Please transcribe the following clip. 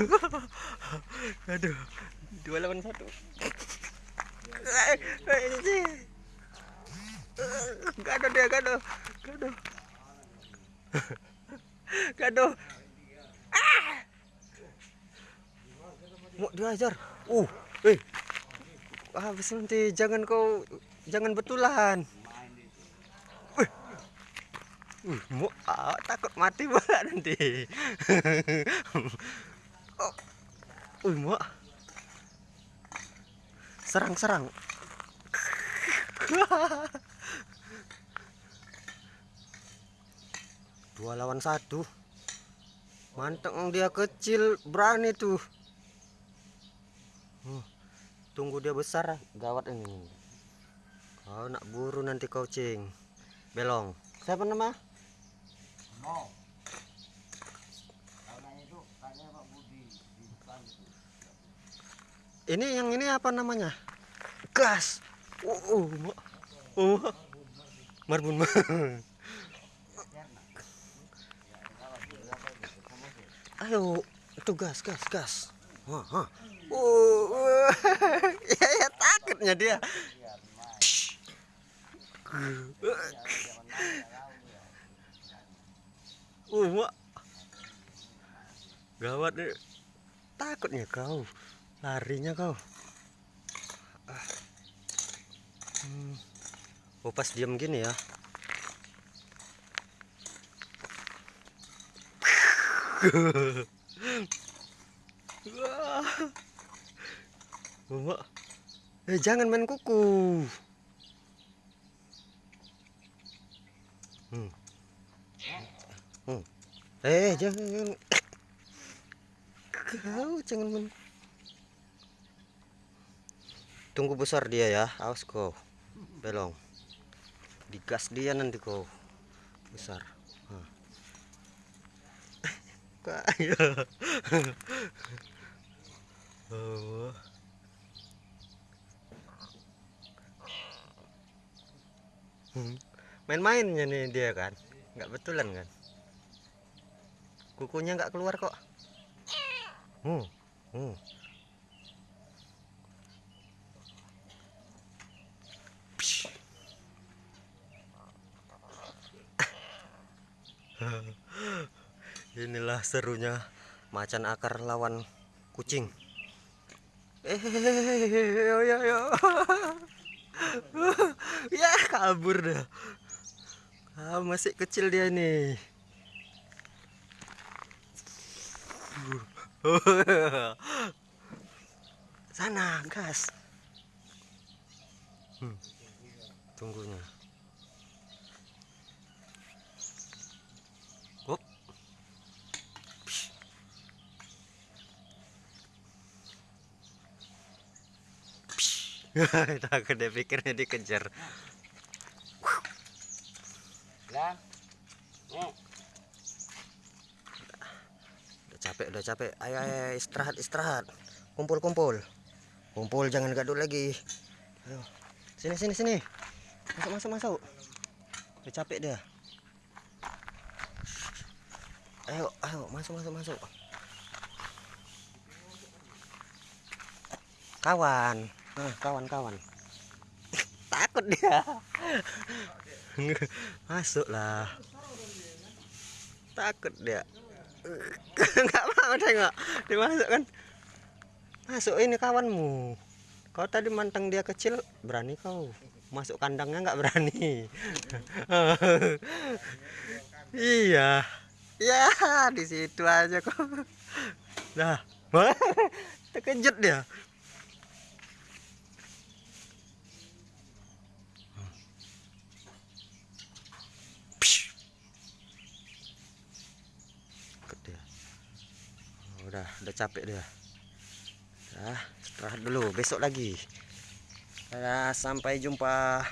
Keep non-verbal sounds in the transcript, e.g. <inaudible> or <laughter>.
<laughs> aduh. Dua lawan satu. Gado dia gado gado <laughs> gado ah! Mau diajar uh eh. Habis nanti jangan kau jangan betulan. Uh, mau ah, takut mati pula nanti. <laughs> oh. Uh, mau. Serang-serang. <laughs> Dua lawan satu. Manteng dia kecil, berani tuh. Uh, tunggu dia besar, gawat ini. Kau nak buru nanti kau cing. Belong. Siapa nama? No. Ini yang ini apa namanya? Gas. Oh, oh, oh. Marbun. Ayo, itu gas, gas, gas. Wah, wah. Oh, <laughs> ya, ya takutnya dia. Uh. Gawat deh. Takutnya kau. Larinya kau. Ah. Hmm. Oh, pas diam gini ya. Eh, jangan main kuku. Hmm. Hmm. Eh, jangan. Kau jangan men. Tunggu besar dia ya, awas kau. Belong. Digas dia nanti kau. Besar. Nah. Kaya. oh. Main-mainnya nih dia kan, nggak betulan kan? kukunya nggak keluar kok hmm. Hmm. <laughs> inilah serunya macan akar lawan kucing. Eh yo yo yo ya kabur dah. Ah, masih kecil dia nih <laughs> sana gas. Hmm, tunggunya <laughs> takut dia pikirnya dikejar. Lah capek udah capek. Ayo, ayo istirahat istirahat. Kumpul kumpul kumpul jangan gaduh lagi. Ayo. Sini sini sini. Masuk masuk masuk. Udah capek dia. Ayo ayo masuk masuk masuk. Kawan nah, kawan kawan <laughs> takut dia. <laughs> Masuklah. Takut dia. <laughs> Nggak mau tengok. Dimasukkan. Masuk ini kawanmu. Kau tadi manteng dia kecil berani kau. Masuk kandangnya nggak berani. Iya. Ya di situ aja kok nah terkejut dia udah udah capek dia. Nah istirahat dulu besok lagi. Ya, sampai jumpa